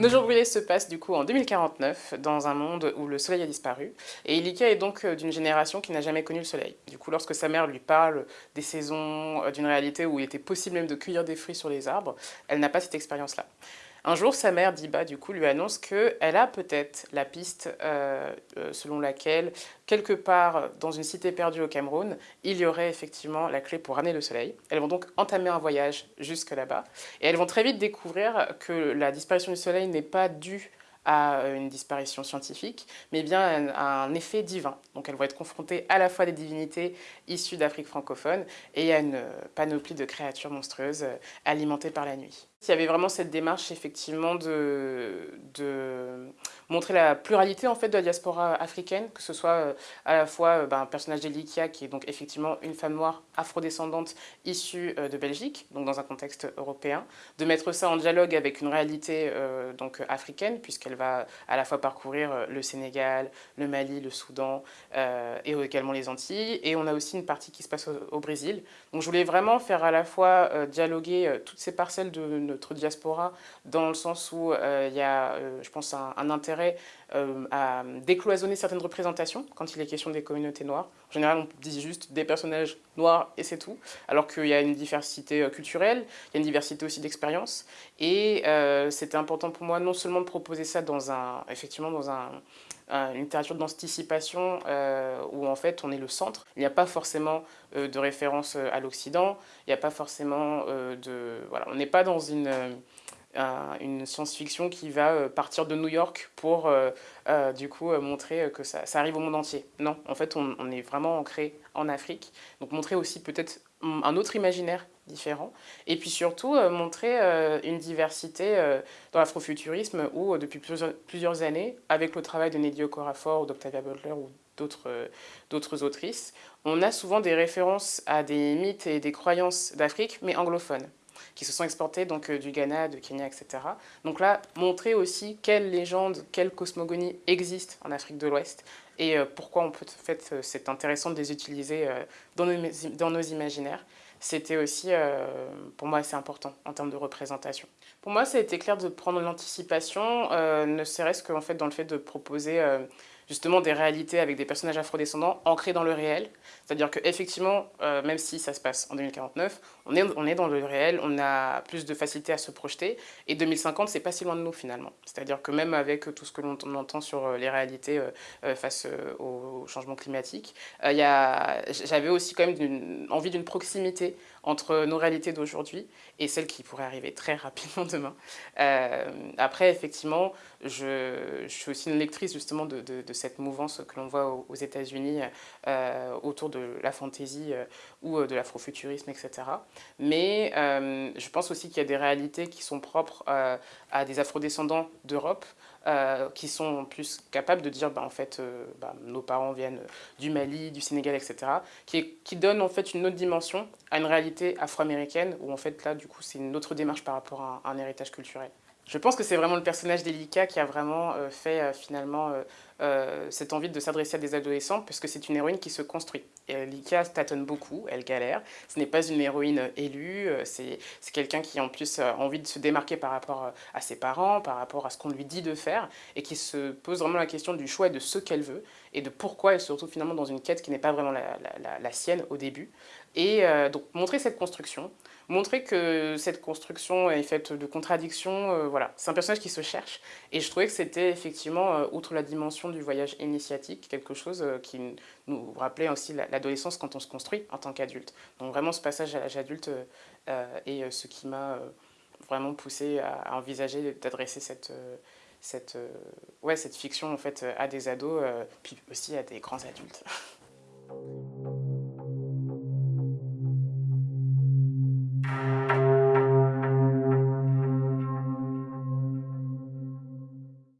Nos jours brûlés se passent du coup en 2049 dans un monde où le soleil a disparu et Ilika est donc euh, d'une génération qui n'a jamais connu le soleil. Du coup lorsque sa mère lui parle des saisons, euh, d'une réalité où il était possible même de cueillir des fruits sur les arbres, elle n'a pas cette expérience-là. Un jour, sa mère, Diba, du coup, lui annonce qu'elle a peut-être la piste euh, euh, selon laquelle, quelque part dans une cité perdue au Cameroun, il y aurait effectivement la clé pour ramener le soleil. Elles vont donc entamer un voyage jusque là-bas. Et elles vont très vite découvrir que la disparition du soleil n'est pas due à une disparition scientifique, mais bien à un effet divin. Donc elles vont être confrontées à la fois des divinités issues d'Afrique francophone et à une panoplie de créatures monstrueuses alimentées par la nuit. Il y avait vraiment cette démarche effectivement de, montrer la pluralité en fait de la diaspora africaine, que ce soit euh, à la fois euh, ben, un personnage d'Elikia qui est donc effectivement une femme noire afrodescendante issue euh, de Belgique, donc dans un contexte européen, de mettre ça en dialogue avec une réalité donc africaine puisqu'elle va à la fois parcourir le Sénégal, le Mali, le Soudan et également les Antilles. Et on a aussi une partie qui se passe au, Brésil. Donc je voulais vraiment faire à la fois dialoguer toutes ces parcelles de notre diaspora, dans le sens où euh, il y a, euh, je pense, un, intérêt euh, à décloisonner certaines représentations quand il est question des communautés noires. En général, on dit juste des personnages noirs et c'est tout, alors qu'il y a une diversité culturelle, il y a une diversité aussi d'expériences. Et c'était important pour moi non seulement de proposer ça dans un, effectivement dans un, une littérature d'anticipation euh, où en fait on est le centre. Il n'y a pas forcément euh, de référence euh, à l'Occident, il n'y a pas forcément de... Voilà, on n'est pas dans une, science-fiction qui va partir de New York pour du coup montrer que ça, ça, arrive au monde entier. Non, en fait on, on est vraiment ancré en Afrique. Donc montrer aussi peut-être un autre imaginaire différent. Et puis surtout, euh, montrer euh, une diversité euh, dans l'afrofuturisme où, depuis plusieurs, années, avec le travail de Nedio Corafor ou d'Octavia Butler ou d'autres autrices, on a souvent des références à des mythes et des croyances d'Afrique, mais anglophones qui se sont exportés donc du Ghana, de Kenya, etc. Donc là, montrer aussi quelles légendes, quelles cosmogonies existent en Afrique de l'Ouest et pourquoi en fait, c'est intéressant de les utiliser dans nos, dans nos imaginaires c'était aussi, euh, pour moi, assez important en termes de représentation. Pour moi, ça a été clair de prendre l'anticipation, euh, ne serait-ce qu'en fait dans le fait de proposer euh, justement des réalités avec des personnages afrodescendants ancrés dans le réel. C'est-à-dire qu'effectivement, euh, même si ça se passe en 2049, on est, on est dans le réel, on a plus de facilité à se projeter. Et 2050, c'est pas si loin de nous finalement. C'est-à-dire que même avec tout ce que l'on entend sur euh, les réalités euh, face au changement climatique, j'avais aussi quand même envie d'une proximité entre nos réalités d'aujourd'hui et celles qui pourraient arriver très rapidement demain. après, effectivement, je, je, suis aussi une lectrice justement de, de, de cette mouvance que l'on voit aux, États-Unis euh, autour de la fantaisie euh, ou euh, de l'afrofuturisme, etc. Mais je pense aussi qu'il y a des réalités qui sont propres à des afrodescendants d'Europe, qui sont plus capables de dire bah, en fait bah, nos parents viennent du Mali, du Sénégal, etc. qui, qui donne en fait une autre dimension à une réalité afro-américaine où en fait là du coup c'est une autre démarche par rapport à un héritage culturel. Je pense que c'est vraiment le personnage d'Elika qui a vraiment fait finalement cette envie de s'adresser à des adolescents parce que c'est une héroïne qui se construit. Et Elika tâtonne beaucoup, elle galère. Ce n'est pas une héroïne élue, c'est quelqu'un qui en plus a envie de se démarquer par rapport à ses parents, par rapport à ce qu'on lui dit de faire et qui se pose vraiment la question du choix et de ce qu'elle veut et de pourquoi elle se retrouve finalement dans une quête qui n'est pas vraiment la, sienne au début. Et donc montrer cette construction, montrer que cette construction est faite de contradictions, euh, voilà. C'est un personnage qui se cherche et je trouvais que c'était effectivement, euh, outre la dimension du voyage initiatique, quelque chose euh, qui nous rappelait aussi l'adolescence quand on se construit en tant qu'adulte. Donc vraiment ce passage à l'âge adulte est ce qui m'a vraiment poussé à, envisager d'adresser cette, cette, ouais, cette fiction en fait, à des ados, puis aussi à des grands adultes.